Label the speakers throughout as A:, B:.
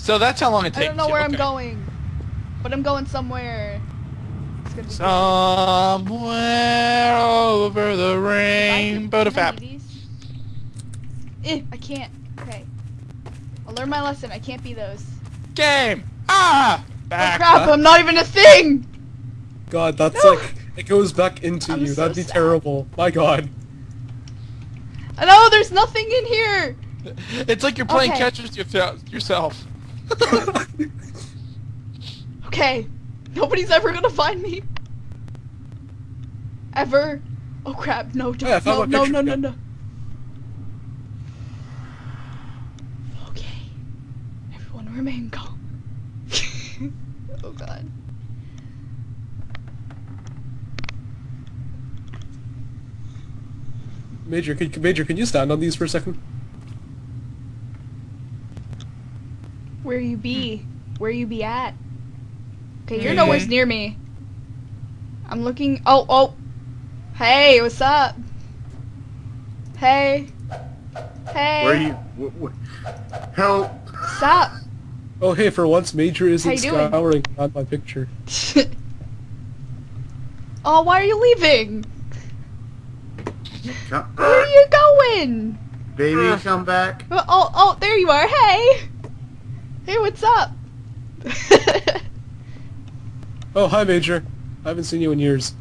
A: So that's how long it takes.
B: I don't know
A: you,
B: where I'm
A: okay.
B: going, but I'm going somewhere. It's gonna be
A: Somewhere over the
B: If I
A: rainbow to
B: can- can I
A: fab.
B: do these? Eh, I can't. Okay. I'll learn my lesson. I can't be those.
A: Game! Ah! Back.
B: Oh
A: Back.
B: crap! I'm not even a thing.
C: God, that's
B: No.
C: like it goes back into
B: I'm
C: you.
B: so
C: That'd be
B: sad.
C: terrible. My God.
B: I know there's nothing in here.
A: It's like you're playing
B: Okay.
A: catch with yourself.
B: Okay. Nobody's ever gonna find me. Ever. Oh crap! No! Don't,
C: found
B: no! No! No! No! No! Okay. Everyone remain calm. oh god.
C: Major, can, Major, can you stand on these for a second?
B: You be? Where you be at? Okay, you're nowhere near me. I'm looking. Oh, oh. Hey, what's up? Hey. Hey.
D: Where are you? Wh- wh- help!
B: Stop.
C: Oh, hey, for once, Major isn't
B: How you
C: scouring on my picture.
B: oh, why are you leaving?
D: Come,
B: Where are you going?
D: baby, come back.
B: Oh, oh, there you are. Hey. Hey, what's up?
C: Oh, hi, Major. I haven't seen you in years.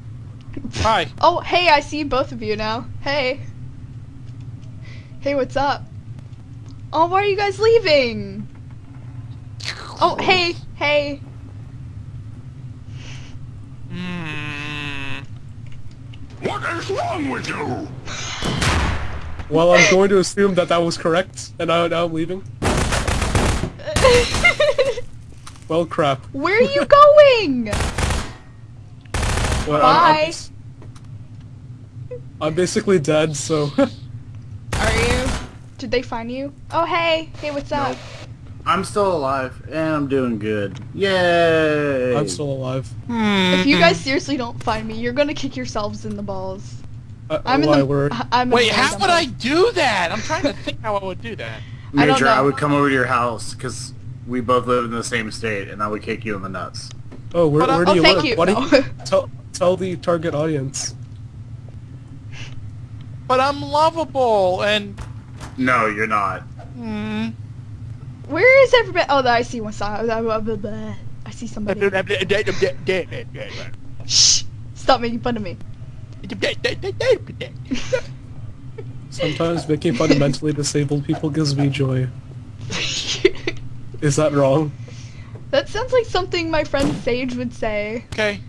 A: Hi.
B: oh, hey, I see both of you now. Hey. Hey, what's up? Oh, why are you guys leaving? Oh, hey, hey.
A: Mm.
E: What is wrong with you?
C: Well, I'm going to assume that that was correct, and now, now I'm leaving. Well, crap.
B: Where are you going?
C: Well, I'm- I'm, I'm basically dead, so...
B: Are you? Did they find you? Oh, hey. Hey, what's up?
D: I'm still alive, and I'm doing good. Yay!
C: I'm still alive.
B: If you guys seriously don't find me, you're gonna kick yourselves in the balls.
C: Uh,
B: I'm in the.
C: we're...
B: I'm in
A: Wait,
B: the
A: how would I do that? I'm trying to think how I would do that.
B: I
D: Major, I,
B: know.
D: would come over to your house because we both live in the same state, and I would kick you in the nuts.
C: Oh, where, where do
B: Oh,
C: you live?
B: you.
C: Why do you... Tell, tell the target audience.
A: But I'm lovable and.
D: No, you're not.
A: Mm.
B: Where is everybody? Oh, I see one side. I see somebody. Shh! Stop making fun of me.
C: Sometimes making fun of mentally disabled people gives me joy. Is that wrong?
B: that sounds like something my friend Sage would say.
A: Okay.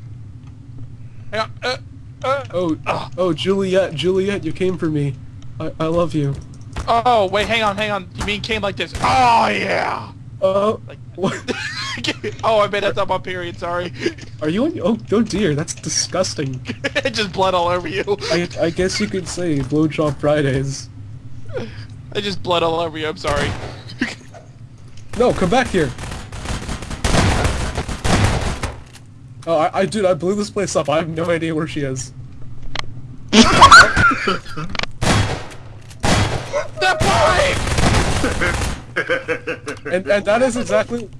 A: Hang on. Uh, uh.
C: Oh, oh, Juliet, Juliet, you came for me. I, I love you.
A: Oh, wait, hang on, hang on. You mean came like this? Oh, yeah!
C: Oh,
A: Like-
C: what?
A: oh, I made that up on period, sorry.
C: Are you on? Oh, oh dear, that's disgusting.
A: It just blood all over you.
C: I, I guess you could say blowjob Fridays.
A: I just blood all over you, I'm sorry.
C: No, come back here. Oh, I, I dude, I blew this place up. I have no idea where she is.
A: the pipe!
C: And and that is exactly.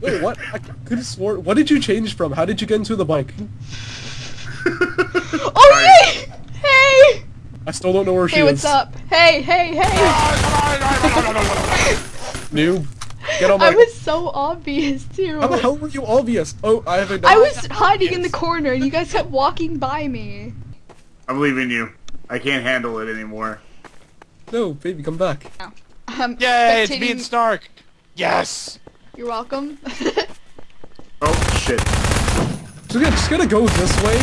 C: Wait, what? I could have sworn. What did you change from? How did you get into the bike?
B: Oh yay! Hey!
C: I still don't know where she is.
B: Hey, what's up? Hey, hey, hey!
C: Noob. Get on my.
B: I was so obvious too.
C: How the hell were you obvious? Oh, I have a.
B: I was hiding in the corner and you guys kept walking by me.
D: I'm leaving you. I can't handle it anymore.
C: No, baby, come back.
B: Um,
A: Yay, it's me and
B: spectating-
A: Snark! Yes!
B: You're welcome.
D: Oh, shit.
C: So yeah, just gonna go this way.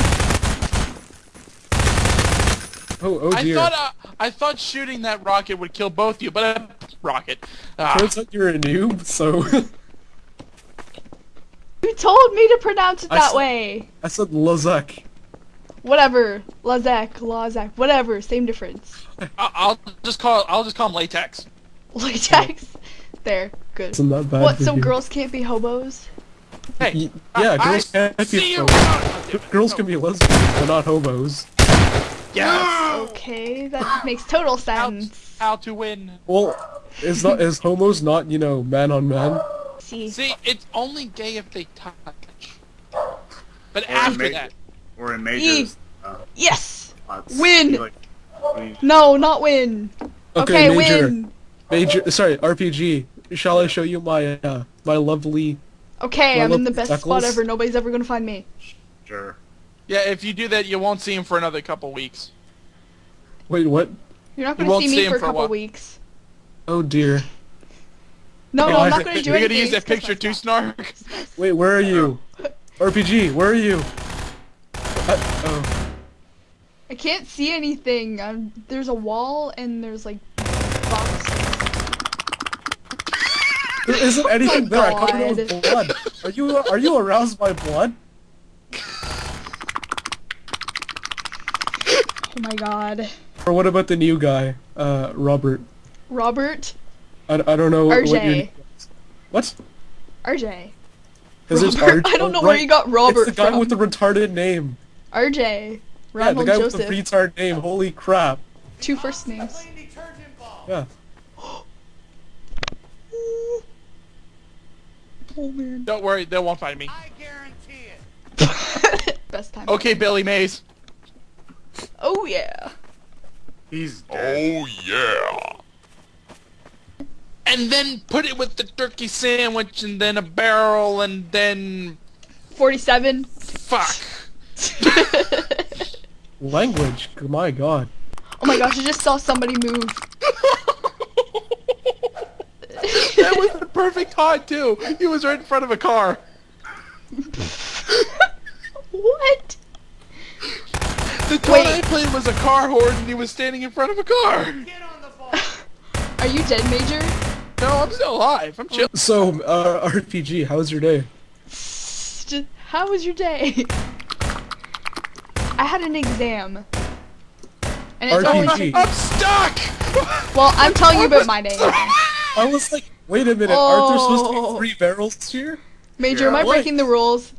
C: Oh, oh
A: I
C: dear.
A: thought uh, I thought shooting that rocket would kill both of you, but uh, rocket. Ah,
C: Turns out you're a noob, so
B: you told me to pronounce it
C: I
B: that
C: s-
B: way.
C: I said Lazak.
B: Whatever. Lazak, Lazak, whatever. Same difference.
A: I- I'll just call I'll just call him latex.
B: Latex. There. Good.
C: Isn't bad?
B: What,
C: for
B: so
C: you?
B: girls can't be hobos?
A: Hey,
C: Y- yeah,
A: I-
C: girls
A: I
C: can
A: see
C: be
A: you.
C: so- girls can be lesbians, but not hobos.
A: Yes.
B: Okay, that makes total
A: How,
B: sense.
A: how to win?
C: Well, is not is homos not you know man on man?
B: see.
A: See, it's only gay if they touch. But
D: Or
A: after
D: ma-
A: that,
D: Or in majors. Uh,
B: Yes!
D: spots.
B: Win!
D: Like,
B: No, not win.
C: Okay,
B: Okay,
C: major,
B: win.
C: major. Sorry, RPG. Shall I show you my uh, my lovely?
B: Okay,
C: Well,
B: I'm in the best spot ever. Nobody's ever gonna find me.
D: sure.
A: yeah, if you do that, you won't see him for another couple weeks.
C: Wait, what?
B: You're not gonna
A: won't
B: see
A: see
B: me
A: him
B: for a
A: for a
B: couple
A: while.
B: weeks.
C: Oh dear.
B: No,
C: Hey,
B: no, I'm not gonna do
A: You're
B: anything.
A: gonna use that picture
B: my
A: too. Snark?
C: Wait, where are you? RPG, where are you? Uh, oh.
B: I can't see anything. Um, there's a wall and there's like boxes.
C: There isn't anything there. I covered it with blood. Are you are you aroused by blood?
B: Oh my god.
C: Or what about the new guy, uh, Robert?
B: Robert?
C: I, I don't know what, what your
B: RJ.
C: What?
B: RJ.
C: Is this RJ?
B: I don't know
C: Oh,
B: where
C: right.
B: you got Robert
C: It's the guy
B: from.
C: with the retarded name.
B: RJ.
C: Yeah, the guy
B: Joseph.
C: with the retard name. Holy crap.
B: Two first names.
C: Yeah.
B: Oh man.
A: Don't worry, they won't find me.
B: Best time.
A: Okay, Billy Mays.
B: Oh yeah.
D: He's dead.
E: Oh yeah.
A: And then put it with the turkey sandwich, and then a barrel, and then
B: 47.
A: fuck.
C: Language. My god.
B: Oh my gosh, I just saw somebody move.
A: that was the perfect hot too. He was right in front of a car.
B: what?
A: The toy
B: Wait.
A: I played was a car horse, and he was standing in front of a car.
B: Are you dead, Major?
A: No, I'm still alive. I'm chill.
C: So, uh, RPG, how was your day?
B: Just, how was your day? I had an exam. And it's only
C: RPG.
A: I'm stuck.
B: Well, I'm telling you about my day.
C: I was like, wait a minute, aren't there supposed to
B: Oh.
C: be three barrels here?
B: Major,
D: Yeah.
B: am I
C: What?
B: breaking the rules?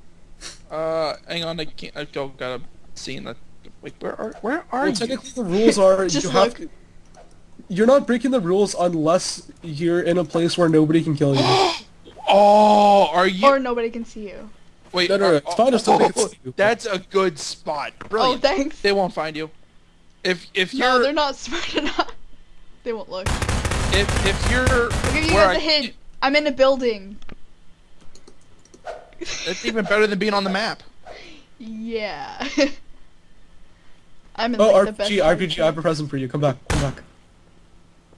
A: Uh, hang on. I can't. I don't gotta see in the. Wait, where are where are
C: Well,
A: you?
C: technically the rules are
B: Just
C: you have to... You're not breaking the rules unless you're in a place where nobody can kill you.
A: Oh, are you?
B: Or nobody can see you.
A: Wait,
C: No, no, no,
A: are-
C: it's fine if somebody
A: oh,
C: can see you.
A: That's a good spot.
B: Oh, thanks.
A: They won't find you. If if you're No,
B: they're not smart enough. They won't look.
A: if if you're
B: I'll give you
A: where
B: guys a
A: I-
B: hint. I'm in a building.
A: That's even better than being on the map.
B: Yeah. I'm in
C: Oh,
B: like, the best
C: RPG, RPG, I have a present for you. Come back, come back.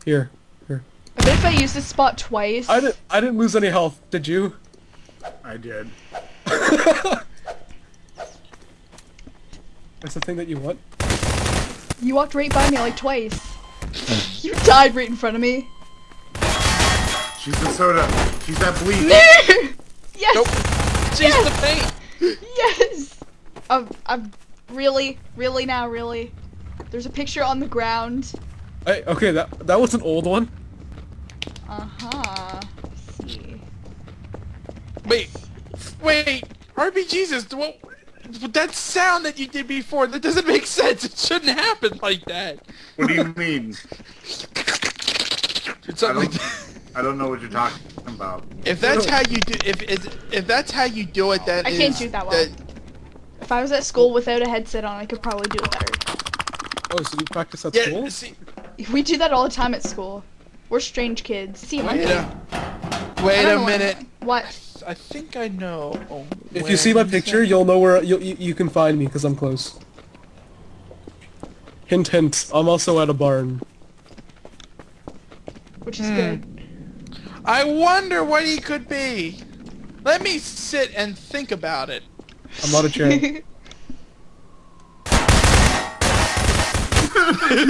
C: Here, here.
B: I bet if I use this spot twice.
C: I didn't, I didn't lose any health. Did you?
D: I did.
C: That's the thing that you want.
B: You walked right by me like twice. you died right in front of me.
D: She's the soda. She's that bleach.
B: yes.
A: Nope. She's the paint.
B: Yes. I'm, I'm really, really now, really. There's a picture on the ground.
C: Hey, okay, that that was an old one.
B: Uh huh. See.
A: Wait, wait. RP Jesus, what? That sound that you did before, that doesn't make sense. It shouldn't happen like that.
D: What do you mean?
A: It's
D: I
A: something
D: don't, I don't know what you're talking about.
A: If that's how you do, if if, if that's how you do it, that
B: I can't
A: is-
B: do that well. If I was at school without a headset on, I could probably do it better.
C: Oh, so you practice at
A: yeah.
C: school?
A: See,
B: We do that all the time at school. We're strange kids. See, my
A: wait
B: kid.
A: a,
B: I
A: wait a minute.
B: What?
A: I think I know. Oh,
C: If you see my picture, you'll know where you'll, you you can find me because I'm close. Hint, hint. I'm also at a barn.
B: Which is
A: Hmm.
B: good.
A: I wonder what he could be. Let me sit and think about it.
C: I'm not a chair.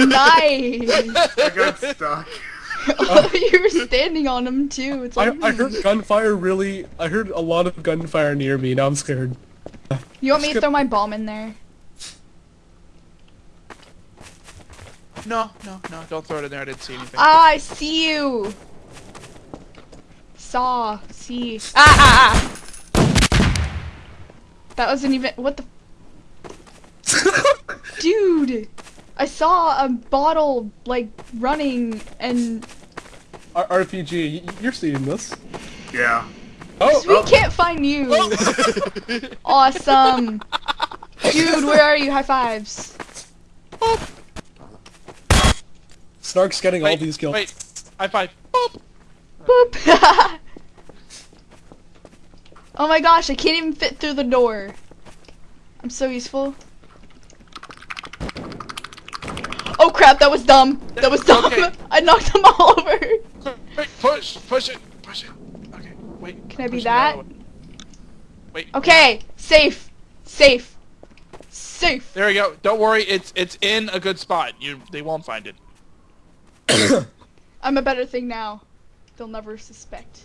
B: nice.
D: I got stuck.
B: oh, you were standing on him too. It's like
C: I heard gunfire really. I heard a lot of gunfire near me. Now I'm scared.
B: You want me to throw my bomb in there?
A: No, no, no. Don't throw it in there. I didn't see anything.
B: Ah, I see you. Saw. See. Ah, ah, ah. That wasn't even. What the. Dude! I saw a bottle, like, running and.
C: R- RPG, you're seeing this.
D: Yeah.
C: Oh,
B: We
C: oh.
B: can't find you. Oh. Awesome. Dude, where are you? High fives.
C: Snark's getting all these kills.
A: wait. High five. Boop.
B: Boop. oh my gosh, I can't even fit through the door. I'm so useful. Oh crap, that was dumb. That was dumb.
A: Okay.
B: I knocked them all over.
A: Wait, push, push it, push it. Okay, wait.
B: Can I be
A: push it out
B: that?
A: of the way. Wait.
B: Okay, safe. Safe. Safe.
A: There we go. Don't worry, it's it's in a good spot. You they won't find it.
B: I'm a better thing now. They'll never suspect.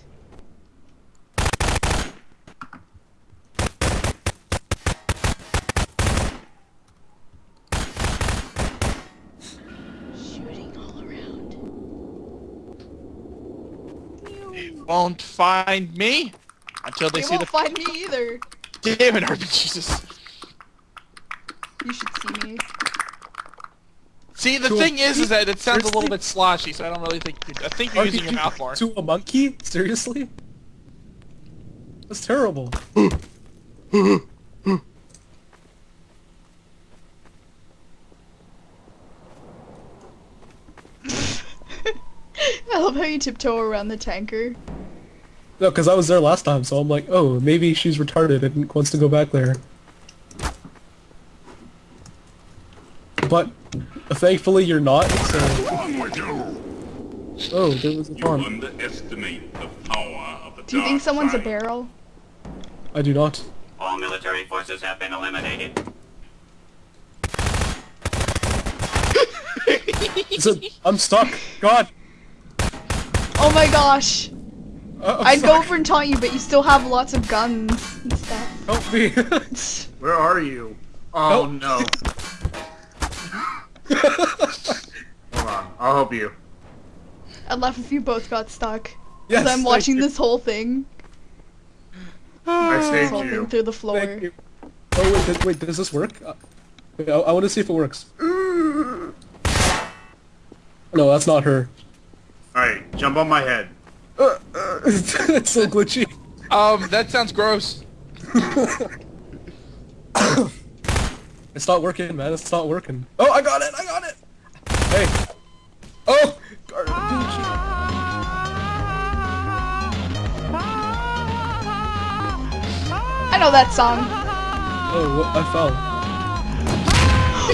A: Won't find me until they,
B: They
A: see
B: won't
A: the.
B: find me either.
A: Damn it, RP Jesus.
B: You should see me.
A: See, the
C: To a
A: thing is, is that it sounds a little bit sloshy, so I don't really think. I think you're using your
C: RPG
A: mouth more.
C: To a monkey? Seriously? That's terrible.
B: I love how you tiptoe around the tanker.
C: No, because I was there last time, so I'm like, oh, maybe she's retarded and wants to go back there. But thankfully you're not, so...
E: Wrong with you?
C: Oh, there was a
E: You
C: farm.
E: underestimate the power of the
B: Do you think
E: dark
B: someone's a barrel?
C: I do not.
F: All military forces have been eliminated.
C: It's a, I'm stuck. God.
B: Oh my gosh!
C: Uh, I'm
B: I'd go over and taunt you, but you still have lots of guns and stuff.
C: Help me.
D: Where are you? Oh
C: Help.
D: no. Hold on, I'll help you.
B: I'd laugh if you both got stuck.
C: yes,
B: Because I'm watching
C: you.
B: this whole thing.
D: I saved
B: whole
D: you.
B: through the floor.
C: Thank you. Oh wait, th- wait, does this work? Uh, wait, I, I want to see if it works. No, that's not her.
D: Alright, jump on my head.
C: Uh, uh, it's so glitchy.
A: Um, that sounds gross.
C: It's not working, man. It's not working. Oh, I got it! I got it! Hey. Oh! RPG.
B: I know that song.
C: Oh, wh- I fell.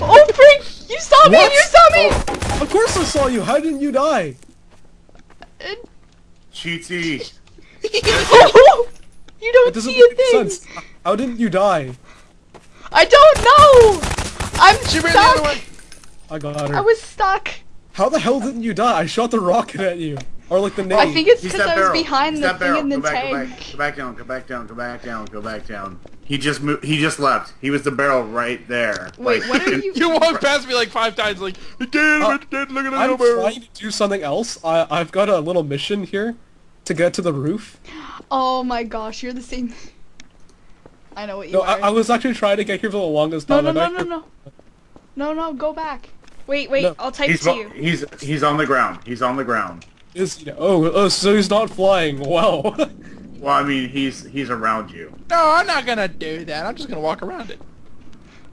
B: Oh, freak! You saw me!
C: What?
B: You saw me!
C: Oh, of course I saw you! How didn't you die?
B: Uh,
D: Cheaty.
B: you don't
C: doesn't
B: see a thing.
C: sense. How didn't you die?
B: I don't know. I'm
A: She ran the other
B: stuck.
A: way.
C: I got her.
B: I was stuck.
C: How the hell didn't you die? I shot the rocket at you. Or like the nade.
B: I think it's because
D: that
B: I was
D: barrel.
B: behind
D: He's
B: the thing
D: barrel.
B: in the
D: go back,
B: tank.
D: Go back, go back down, go back down, go back down, go back down. He just moved, he just left. He was the barrel right there.
B: Wait,
D: Like,
B: what are you?
A: You walked past me like five times, like, damn
C: Uh,
A: it, did look at the
C: I'm
A: number.
C: trying to do something else. I I've got a little mission here to get to the roof.
B: Oh my gosh, you're the same. I know what you
C: No,
B: are.
C: I, I was actually trying to get here for the longest
B: no,
C: time.
B: no,
C: I
B: no,
C: got
B: no, no. No, no, go back. Wait, wait,
C: No,
B: I'll type
D: he's,
B: to you.
D: he's he's on the ground. He's on the ground.
C: Is you oh, oh, so he's not flying. Wow.
D: Well, I mean, he's he's around you.
A: No, I'm not gonna do that. I'm just gonna walk around it.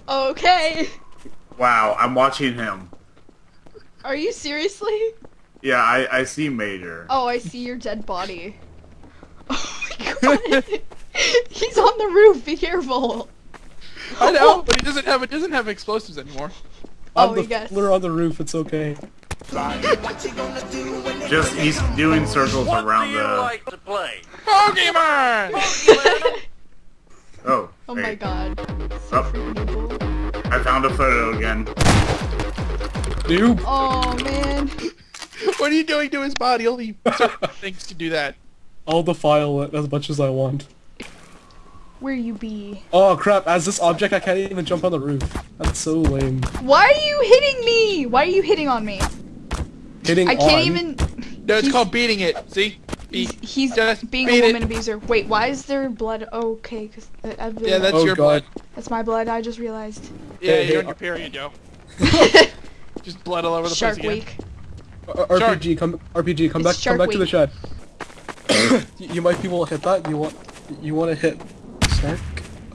B: Okay.
D: Wow, I'm watching him.
B: Are you seriously?
D: Yeah, I I see Major.
B: Oh, I see your dead body. Oh my god. He's on the roof. Be careful.
A: I know, oh. but he doesn't have it. Doesn't have explosives anymore.
B: Oh,
C: I'm the
B: I guess.
C: fiddler on the roof. It's okay.
D: Just he's doing circles around the.
F: Like to play?
A: Pokemon.
D: Oh.
B: Oh my
D: wait.
B: god.
D: Oh, I found a photo again.
C: Noob.
B: Oh man.
A: What are you doing to his body? Only certain things can do that.
C: I'll defile it as much as I want.
B: Where you be?
C: Oh crap! As this object, I can't even jump on the roof. That's so lame.
B: Why are you hitting me? Why are you hitting on me?
C: Hitting
B: I can't
C: on-
B: even.
A: No, it's
B: He's-
A: called beating it. See? Be-
B: He's, he's
A: just
B: being
A: beat
B: a
A: it.
B: woman abuser. Wait, why is there blood? Oh, okay, because I
A: Yeah, that's
C: Oh,
A: your
C: God.
A: blood.
B: that's my blood. I just realized.
A: Yeah,
C: Hey, hey,
A: you're on your period, Joe. Just blood all over the
B: Shark
A: place again.
B: Week.
C: RPG, come RPG, come
B: It's
C: back, come back to the
B: Shark
C: shed. you, you might be able to hit that. You want you want to hit Snark?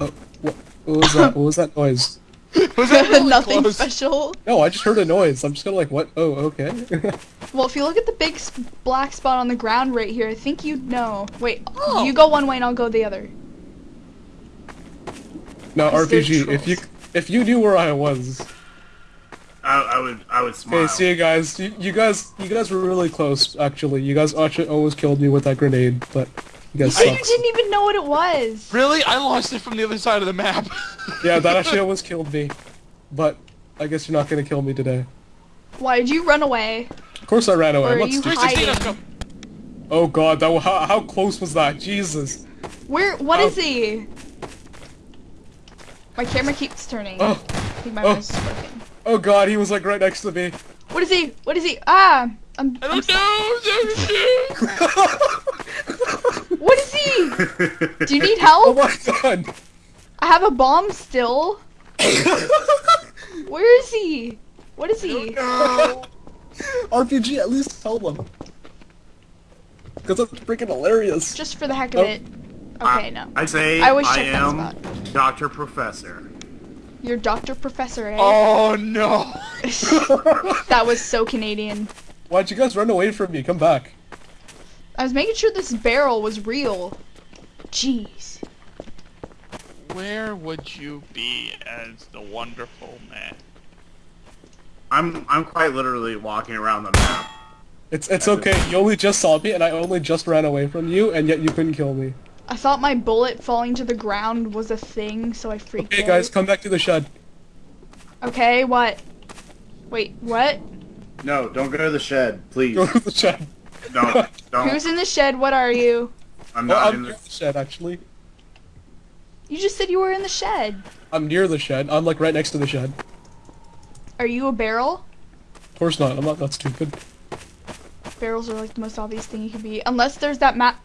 C: Oh, what, what was that? What was that noise?
A: Was that really
B: Nothing
A: close?
B: special.
C: No, I just heard a noise. I'm just gonna like, what? Oh, okay.
B: Well, if you look at the big s- black spot on the ground right here, I think you'd know. Wait,
A: Oh.
B: you go one way and I'll go the other.
C: now, RPG, if you if you knew where I was,
D: I, I would I would smile.
C: okay, see you guys. You, you guys, you guys were really close. Actually, you guys actually almost killed me with that grenade, but you guys
B: You
C: suck.
B: didn't even know what it was.
A: Really? I launched it from the other side of the map.
C: Yeah, that actually almost killed me, but I guess you're not gonna kill me today.
B: Why did you run away?
C: Of course, I ran away.
B: Or
C: I'm
B: are you
C: stupid.
A: 316, let's
B: hiding?
A: go.
C: Oh god, that how, how close was that? Jesus.
B: Where? What
C: Oh.
B: is he? My camera keeps turning.
C: Oh,
B: I think my
C: oh.
B: mouse is working.
C: Oh god, he was like right next to me.
B: What is he? What is he? Ah! I'm.
A: I
B: I'm
A: don't know.
B: so- what is he? Do you need help?
C: Oh my god.
B: I have a bomb still. Where is he? What is he?
C: RPG, at least tell them. Because that's freaking hilarious.
B: Just for the heck of
C: Oh.
B: it. Okay, no.
D: I say
B: I
D: I,
B: always check that
D: am. Doctor Professor.
B: You're Dr. Professor, eh?
A: Oh no.
B: that was so Canadian.
C: Why'd you guys run away from me? Come back.
B: I was making sure this barrel was real. Jeez.
A: Where would you be as the wonderful man?
D: I'm I'm quite literally walking around the map.
C: It's it's okay. You only just saw me, and I only just ran away from you, and yet you couldn't kill me.
B: I thought my bullet falling to the ground was a thing, so I freaked
C: Okay,
B: out.
C: guys, come back to the shed.
B: Okay, what? Wait, what?
D: No, don't go to the shed, please.
C: Go to the shed.
D: don't don't.
B: Who's in the shed? What are you?
D: I'm
C: Well,
D: not
C: I'm
D: in
C: near
D: the.
C: the shed, actually.
B: You just said you were in the shed.
C: I'm near the shed. I'm like right next to the shed.
B: Are you a barrel?
C: Of course not. I'm not that stupid.
B: Barrels are like the most obvious thing you could be. Unless there's that map.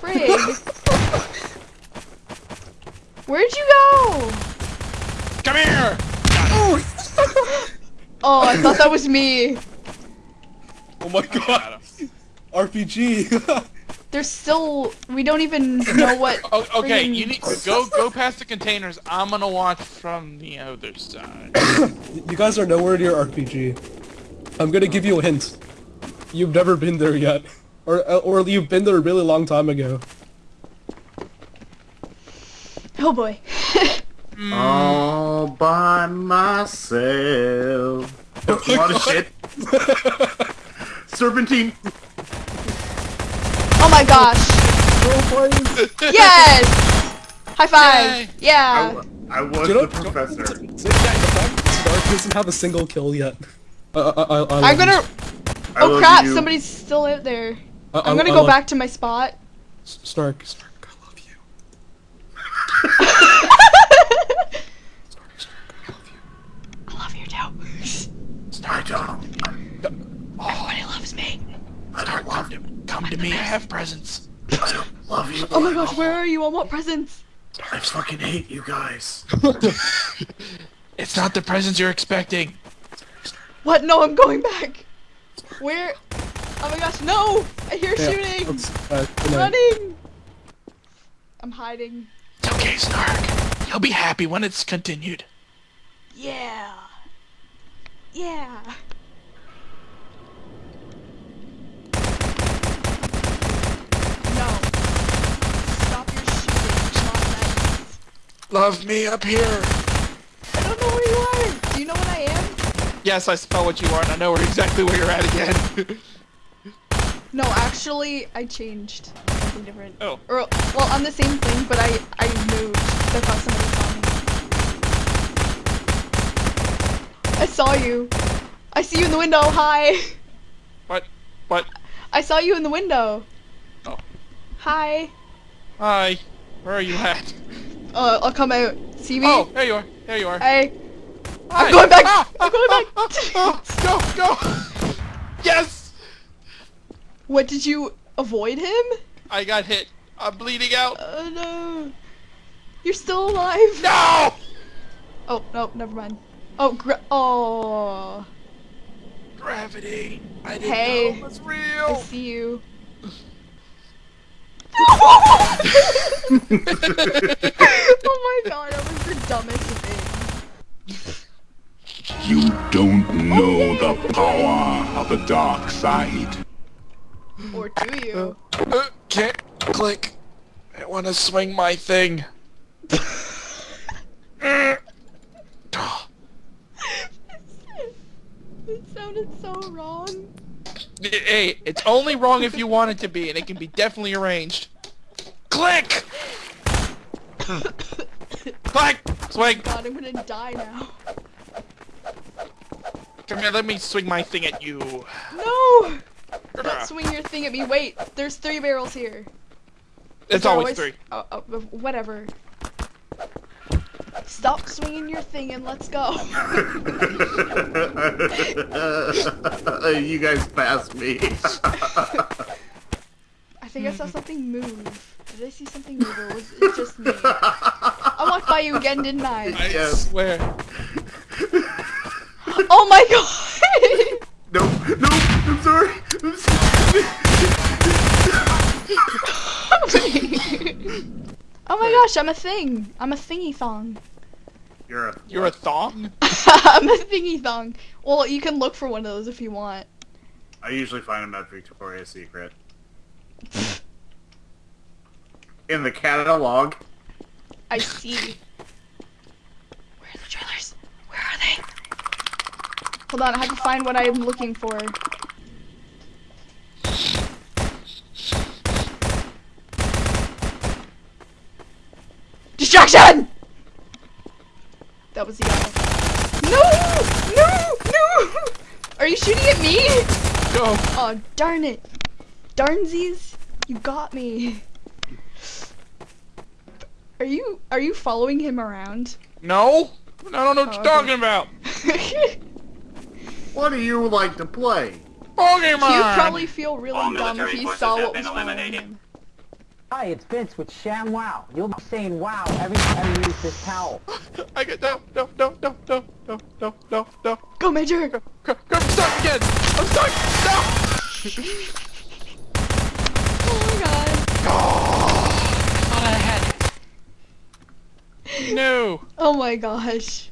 B: Frig. Where'd you go?
A: Come here.
B: Oh. oh, I thought that was me.
C: Oh my god. RPG.
B: There's still. We don't even know what.
A: Oh, okay, you need go go past the containers. I'm gonna watch from the other side.
C: you guys are nowhere near RPG. I'm gonna give you a hint. You've never been there yet. Or, uh, or you've been there a really long time ago.
B: Oh boy.
D: All by myself. A lot of shit. Serpentine.
B: Oh my gosh. Yes! High five!
A: Yay.
D: I,
B: Yeah!
D: w- I was
C: You know-
D: the professor.
C: Stark doesn't have a single kill yet. Uh, I, I, I
B: I'm gonna.
C: you.
D: I
B: Oh crap!
D: you.
B: Somebody's still out there.
C: I- I-
B: I'm gonna
C: I
B: go
C: love-
B: back to my spot.
C: Stark, Stark, I love you. Stark, Stark, I love you.
B: I love you too.
D: I don't.
B: Everybody loves me.
A: Start come to, come to me. I have presents.
D: I don't love you.
B: Oh my gosh, where are you? I want presents.
D: I fucking hate you guys.
A: It's not the presents you're expecting.
B: What? No, I'm going back. Where? Oh my gosh, no! I hear
C: Yeah,
B: shooting!
C: let's, uh.
B: Running! I'm hiding.
A: It's okay, Snark. You'll be happy when it's continued.
B: Yeah. Yeah. No. Stop your shooting. It's not.
A: Love me up here.
B: I don't know where you are. Do you know what I am?
A: Yes, I spell what you are, and I know exactly where you're at again.
B: No, actually, I changed. Something different.
A: oh.
B: Or, well, I'm the same thing, but I, I moved. I thought somebody saw me. I saw you. I see you in the window. Hi.
A: What? What?
B: I saw you in the window.
A: Oh.
B: Hi.
A: Hi. Where are you at?
B: Uh, I'll come out. See me?
A: Oh, there you are. There you are.
B: Hey.
A: Hi.
B: I'm going back.
A: Ah,
B: I'm going back.
A: ah, ah, go, go. Yes.
B: What did you avoid him?
A: I got hit. I'm bleeding out.
B: Oh no. You're still alive.
A: No.
B: Oh no, never mind. Oh, gr- oh.
A: gravity. I didn't
B: Hey.
A: know it was
B: I see you. oh my god, that was the dumbest thing.
E: You don't know the power of the dark side.
B: Or do you?
A: Uh, can't click. I want to swing my thing.
B: It sounded so wrong.
A: Hey, it's only wrong if you want it to be, and it can be definitely arranged. Click! Click! Swing!
B: God, I'm gonna die now.
A: Come here, let me swing my thing at you.
B: No! Don't swing your thing at me. Wait, there's three barrels here.
A: It's
B: There
A: always three.
B: Oh, oh, oh, whatever. Stop swinging your thing and let's go.
D: you guys passed me.
B: I think I saw something move. Did I see something move or was it just me? I walked by you again, didn't I?
A: I
D: Yes.
A: swear.
B: Oh my god!
D: no, no, I'm sorry. I'm sorry.
B: oh my gosh, I'm a thing. I'm a thingy thong.
D: You're a
A: You're a thong?
B: I'm a thingy thong. Well, you can look for one of those if you want.
D: I usually find them at Victoria's Secret. In the catalog.
B: I see. Where are the trailers? Where are they? Hold on, I have to find what I'm looking for. Distraction! That was the guy. No! No! No! Are you shooting at me?
A: Go.
B: Oh, darn it. Darnsies, you got me. Are you are you following him around?
A: No? I don't know what
B: Oh,
A: you're
B: okay.
A: talking about.
D: What do you like to play?
A: Pokemon!
B: He'd probably feel really
F: All
B: dumb if
F: military
B: he saw what was following
F: eliminated.
B: him.
G: Hi, it's Vince with Sham Wow. You'll be saying wow every time you use this towel.
A: I get no, no, no, no, no, no, no, no, no.
B: Go, Major!
A: Go, go, I'm stuck again! I'm stuck! No!
B: Oh my god.
A: No!
B: Oh my gosh.